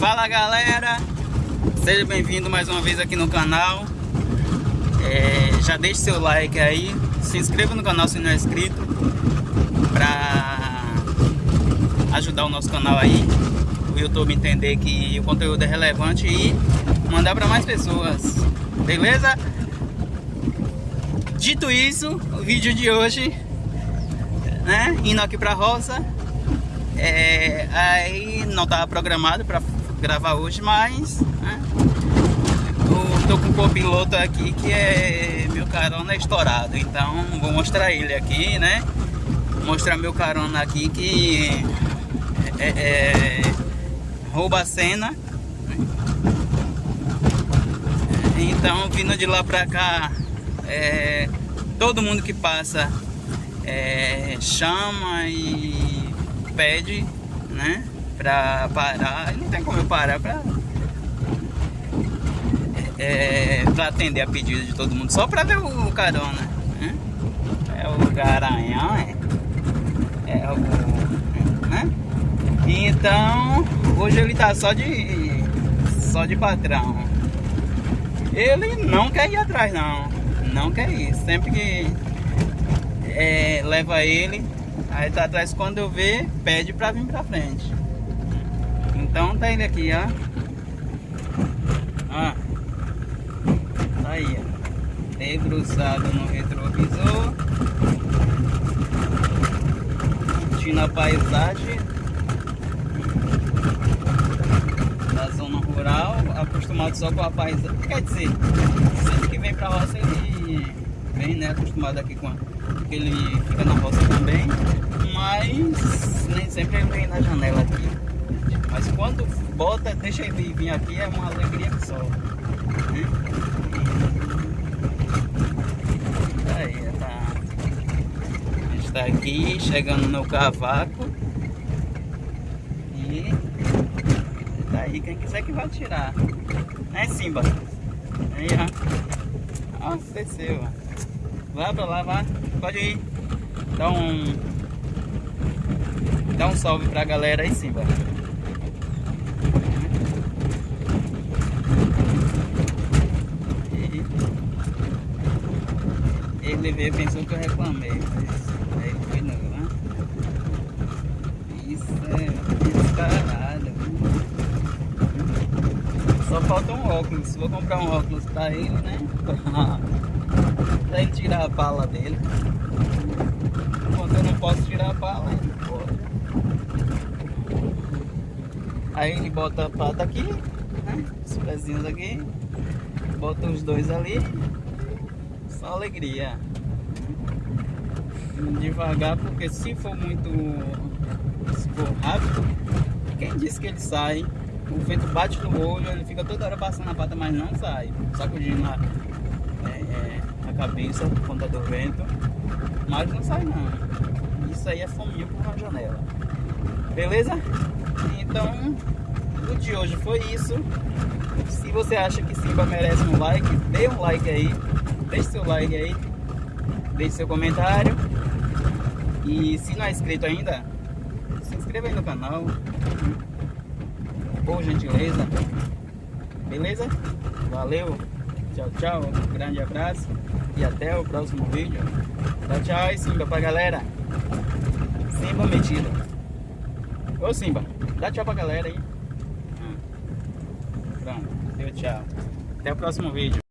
Fala galera, seja bem-vindo mais uma vez aqui no canal é, Já deixe seu like aí, se inscreva no canal se não é inscrito Pra ajudar o nosso canal aí O YouTube entender que o conteúdo é relevante e mandar para mais pessoas Beleza? Dito isso, o vídeo de hoje né, Indo aqui pra roça é, aí não estava programado para gravar hoje, mas né, eu tô com um copiloto aqui que é meu carona é estourado, então vou mostrar ele aqui, né? Mostrar meu carona aqui que é, é, rouba a cena. Então vindo de lá pra cá, é, todo mundo que passa é, chama e pede, né? Pra parar, não tem como eu parar pra, é, pra atender a pedido de todo mundo, só pra ver o carona. Né? É o garanhão, é, é o. Né? Então, hoje ele tá só de. só de patrão. Ele não quer ir atrás, não. Não quer ir. Sempre que é, leva ele, aí tá atrás quando eu ver, pede pra vir pra frente. Então tá ele aqui, ó. Ó. Tá aí, ó. Debruçado no retrovisor. Curtindo a paisagem. Da zona rural. Acostumado só com a paisagem. Quer dizer, sempre que vem pra roça ele vem, né? Acostumado aqui com a... Ele fica na roça também. Mas nem sempre ele vem na janela aqui. Mas quando bota, deixa ele vir aqui, é uma alegria só. Aí, tá. A gente tá aqui, chegando no cavaco. E daí quem quiser que vai tirar. Né, Simba? Aí, ó. Ó, desceu, ó. Vai pra lá. Pode ir. Dá um... Dá um salve pra galera aí, Simba. Ele veio pensou que eu reclamei, aí foi não, né? Isso é descarado. Só falta um óculos, vou comprar um óculos pra ele, né? pra ele tirar a bala dele. Quando eu não posso tirar a bala, ele pode. Aí ele bota a pata aqui, né? Os pezinhos aqui. Bota os dois ali. Só alegria devagar, porque se for muito se for rápido, quem disse que ele sai? O vento bate no olho, ele fica toda hora passando a pata, mas não sai. Sacudindo a, é, é, a cabeça por conta do vento, mas não sai não. Isso aí é fominha por uma janela. Beleza? Então, o de hoje foi isso. Se você acha que Simba merece um like, dê um like aí. Deixe seu like aí. Deixe seu comentário. E se não é inscrito ainda, se inscreva aí no canal. Por gentileza. Beleza? Valeu. Tchau, tchau. Um grande abraço. E até o próximo vídeo. Tchau, tchau. E Simba pra galera. Simba metido. Ô Simba, dá tchau pra galera aí. Pronto. Deu tchau. Até o próximo vídeo.